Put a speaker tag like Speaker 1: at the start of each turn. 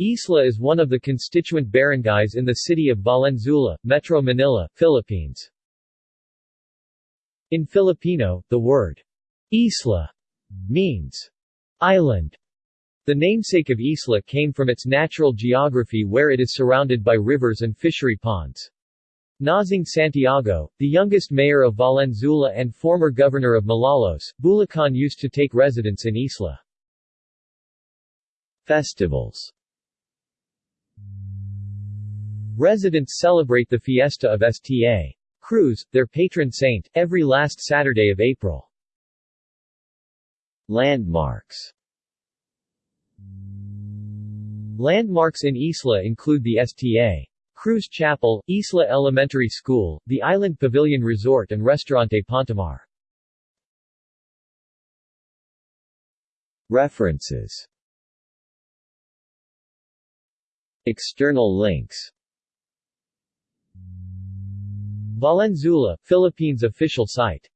Speaker 1: Isla is one of the constituent barangays in the city of Valenzuela, Metro Manila, Philippines. In Filipino, the word Isla means island. The namesake of Isla came from its natural geography where it is surrounded by rivers and fishery ponds. Nazing Santiago, the youngest mayor of Valenzuela and former governor of Malolos, Bulacan used to take residence in Isla. Festivals Residents celebrate the fiesta of Sta. Cruz, their patron saint, every last Saturday of April. Landmarks Landmarks in Isla include the Sta. Cruz Chapel, Isla Elementary School, the Island Pavilion Resort and Restaurante Pontamar. References External links Valenzuela, Philippines official site